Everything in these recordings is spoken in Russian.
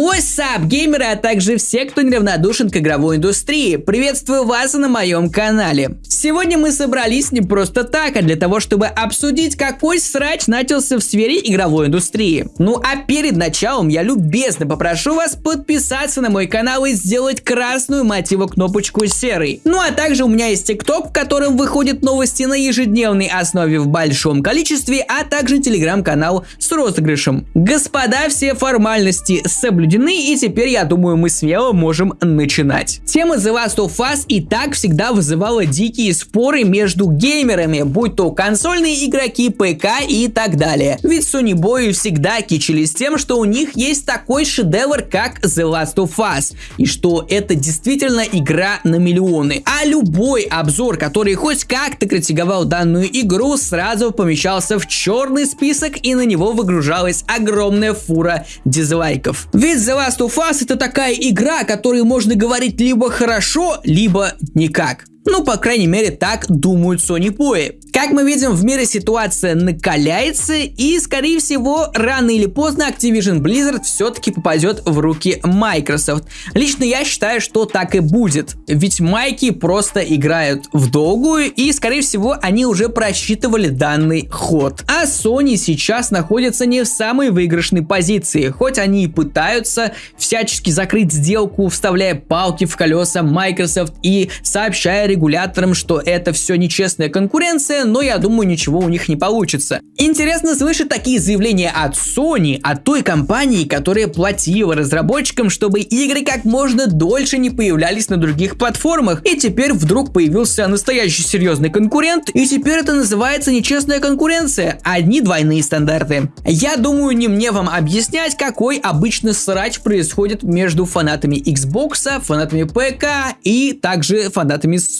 What's up, геймеры, а также все, кто неравнодушен к игровой индустрии. Приветствую вас на моем канале. Сегодня мы собрались не просто так, а для того, чтобы обсудить, какой срач начался в сфере игровой индустрии. Ну а перед началом я любезно попрошу вас подписаться на мой канал и сделать красную мотиву кнопочку серой. Ну а также у меня есть тикток, в котором выходят новости на ежедневной основе в большом количестве, а также телеграм-канал с розыгрышем. Господа, все формальности соблюдены соблюдены, и теперь, я думаю, мы смело можем начинать. Тема The Last of Us и так всегда вызывала дикие споры между геймерами, будь то консольные игроки, ПК и так далее. Ведь Sony Boy всегда кичились тем, что у них есть такой шедевр, как The Last of Us, и что это действительно игра на миллионы. А любой обзор, который хоть как-то критиковал данную игру, сразу помещался в черный список и на него выгружалась огромная фура дизлайков. Ведь The Last of Us это такая игра, о которой можно говорить либо хорошо, либо никак. Ну, по крайней мере, так думают Sony Boy. Как мы видим, в мире ситуация накаляется, и, скорее всего, рано или поздно Activision Blizzard все-таки попадет в руки Microsoft. Лично я считаю, что так и будет. Ведь майки просто играют в долгую, и, скорее всего, они уже просчитывали данный ход. А Sony сейчас находится не в самой выигрышной позиции, хоть они и пытаются всячески закрыть сделку, вставляя палки в колеса Microsoft и сообщая регуляторам, что это все нечестная конкуренция, но я думаю, ничего у них не получится. Интересно слышать такие заявления от Sony, от той компании, которая платила разработчикам, чтобы игры как можно дольше не появлялись на других платформах. И теперь вдруг появился настоящий серьезный конкурент, и теперь это называется нечестная конкуренция. Одни двойные стандарты. Я думаю, не мне вам объяснять, какой обычно срач происходит между фанатами Xbox, фанатами ПК и также фанатами Sony.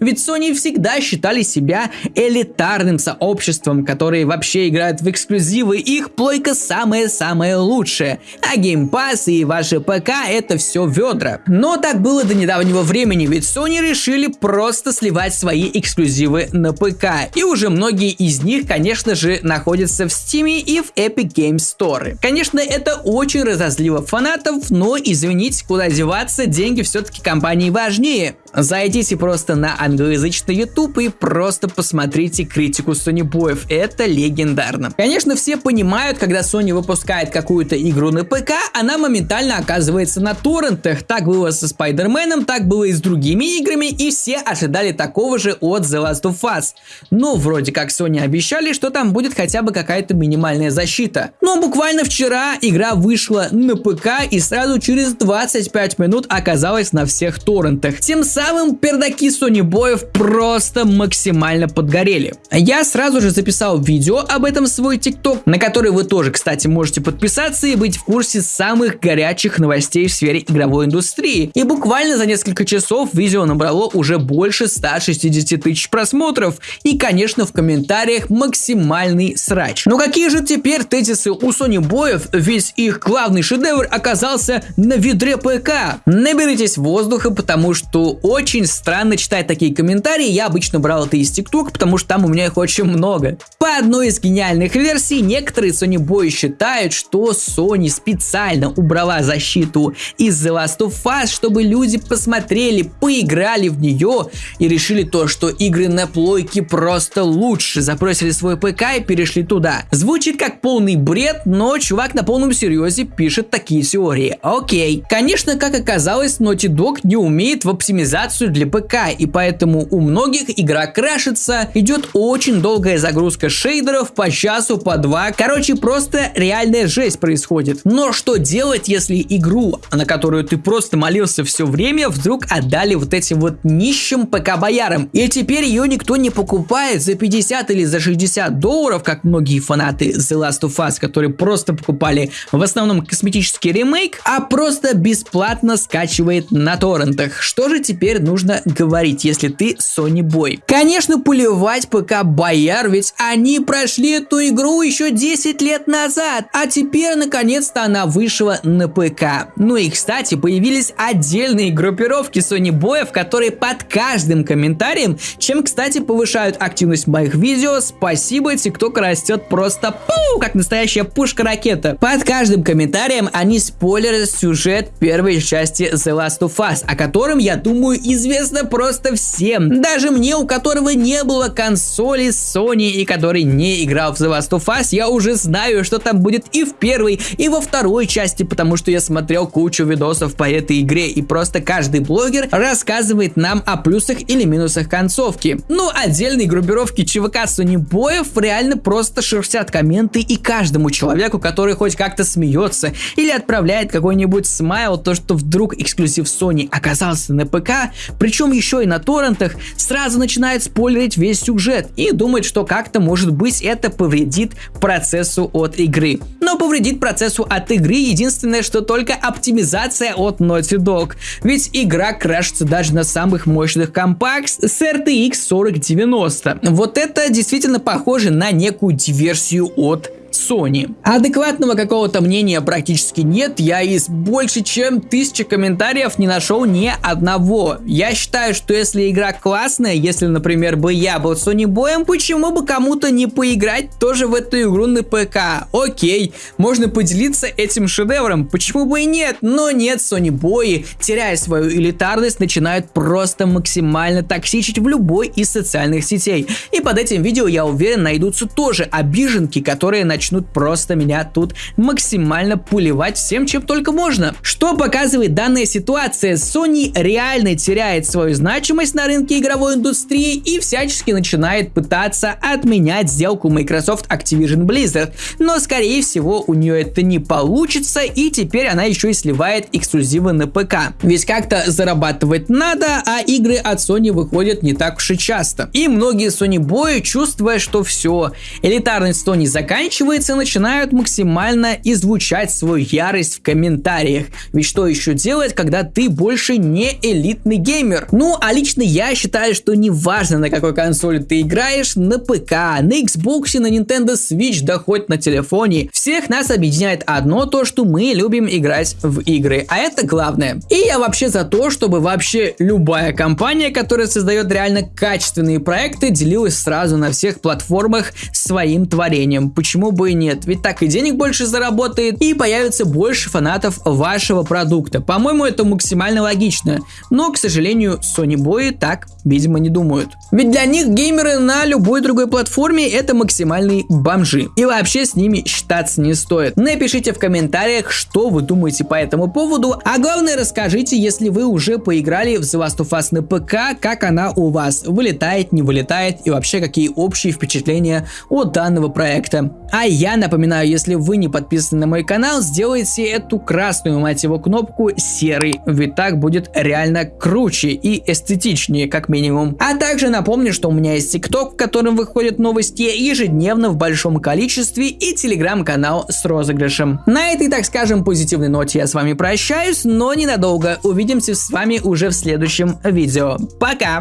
Ведь Sony всегда считали себя элитарным сообществом, которые вообще играют в эксклюзивы, их плойка самая-самая лучшая. А Game Pass и ваши ПК это все ведра. Но так было до недавнего времени, ведь Sony решили просто сливать свои эксклюзивы на ПК. И уже многие из них, конечно же, находятся в Steam и в Epic Games Store. Конечно, это очень разозлило фанатов, но извините, куда деваться, деньги все-таки компании важнее. Зайдите просто на англоязычный YouTube и просто посмотрите критику Sony Боев. Это легендарно. Конечно, все понимают, когда Sony выпускает какую-то игру на ПК, она моментально оказывается на торрентах. Так было со Спайдерменом, так было и с другими играми, и все ожидали такого же от The Last of Us. Но вроде как Sony обещали, что там будет хотя бы какая-то минимальная защита. Но буквально вчера игра вышла на ПК и сразу через 25 минут оказалась на всех торрентах. Тем самым самым пердаки Sony Боев просто максимально подгорели. Я сразу же записал видео об этом в свой ТикТок, на который вы тоже, кстати, можете подписаться и быть в курсе самых горячих новостей в сфере игровой индустрии. И буквально за несколько часов видео набрало уже больше 160 тысяч просмотров. И, конечно, в комментариях максимальный срач. Но какие же теперь тезисы у Sony Боев, ведь их главный шедевр оказался на ведре ПК? Наберитесь воздуха, потому что очень странно читать такие комментарии, я обычно брал это из TikTok, потому что там у меня их очень много. По одной из гениальных версий, некоторые Sony Boy считают, что Sony специально убрала защиту из The Last of Us, чтобы люди посмотрели, поиграли в нее и решили то, что игры на плойке просто лучше, запросили свой ПК и перешли туда. Звучит как полный бред, но чувак на полном серьезе пишет такие теории. Окей. Конечно, как оказалось, Naughty Dog не умеет в оптимизации оптимизацию для ПК, и поэтому у многих игра крашится, идет очень долгая загрузка шейдеров по часу, по два. Короче, просто реальная жесть происходит. Но что делать, если игру, на которую ты просто молился все время, вдруг отдали вот этим вот нищим ПК-боярам? И теперь ее никто не покупает за 50 или за 60 долларов, как многие фанаты The Last of Us, которые просто покупали в основном косметический ремейк, а просто бесплатно скачивает на торрентах. Что же теперь теперь нужно говорить, если ты Sony Boy? Конечно, поливать ПК Бояр, ведь они прошли эту игру еще 10 лет назад, а теперь наконец-то она вышла на ПК. Ну и кстати, появились отдельные группировки Sony Боев, которые под каждым комментарием, чем кстати повышают активность моих видео, спасибо, TikTok растет просто пу, как настоящая пушка-ракета. Под каждым комментарием они спойлерят сюжет первой части The Last of Us, о котором, я думаю, известно просто всем. Даже мне, у которого не было консоли Sony и который не играл в The Last of Us, я уже знаю, что там будет и в первой, и во второй части, потому что я смотрел кучу видосов по этой игре, и просто каждый блогер рассказывает нам о плюсах или минусах концовки. Ну, отдельные группировки ЧВК Sony боев реально просто шерстят комменты и каждому человеку, который хоть как-то смеется или отправляет какой-нибудь смайл, то что вдруг эксклюзив Sony оказался на ПК, причем еще и на торрентах, сразу начинает спойлерить весь сюжет и думает, что как-то может быть это повредит процессу от игры. Но повредит процессу от игры единственное, что только оптимизация от Naughty Dog. Ведь игра крашится даже на самых мощных компах с RTX 4090. Вот это действительно похоже на некую диверсию от Sony. Адекватного какого-то мнения практически нет, я из больше чем тысячи комментариев не нашел ни одного. Я считаю, что если игра классная, если, например, бы я был Sony боем, почему бы кому-то не поиграть тоже в эту игру на ПК? Окей, можно поделиться этим шедевром, почему бы и нет? Но нет, Sony бои, теряя свою элитарность, начинают просто максимально токсичить в любой из социальных сетей. И под этим видео, я уверен, найдутся тоже обиженки, которые начнут начнут просто меня тут максимально пулевать всем, чем только можно. Что показывает данная ситуация? Sony реально теряет свою значимость на рынке игровой индустрии и всячески начинает пытаться отменять сделку Microsoft Activision Blizzard. Но скорее всего у нее это не получится и теперь она еще и сливает эксклюзивы на ПК. Ведь как-то зарабатывать надо, а игры от Sony выходят не так уж и часто. И многие Sony бои, чувствуя, что все, элитарность Sony заканчивается, заканчивается, начинают максимально излучать свою ярость в комментариях. Ведь что еще делать, когда ты больше не элитный геймер? Ну, а лично я считаю, что неважно на какой консоли ты играешь, на ПК, на Xbox, на Nintendo Switch, да хоть на телефоне, всех нас объединяет одно то, что мы любим играть в игры, а это главное. И я вообще за то, чтобы вообще любая компания, которая создает реально качественные проекты, делилась сразу на всех платформах своим творением. Почему бы бы и нет, ведь так и денег больше заработает, и появится больше фанатов вашего продукта. По-моему, это максимально логично, но, к сожалению, Sony бои так, видимо, не думают. Ведь для них геймеры на любой другой платформе это максимальные бомжи, и вообще с ними считаться не стоит. Напишите в комментариях, что вы думаете по этому поводу, а главное расскажите, если вы уже поиграли в The Last of Us на ПК, как она у вас вылетает, не вылетает и вообще какие общие впечатления от данного проекта. А я напоминаю, если вы не подписаны на мой канал, сделайте эту красную, мать его, кнопку серой, ведь так будет реально круче и эстетичнее, как минимум. А также напомню, что у меня есть ТикТок, в котором выходят новости ежедневно в большом количестве и телеграм-канал с розыгрышем. На этой, так скажем, позитивной ноте я с вами прощаюсь, но ненадолго. Увидимся с вами уже в следующем видео. Пока!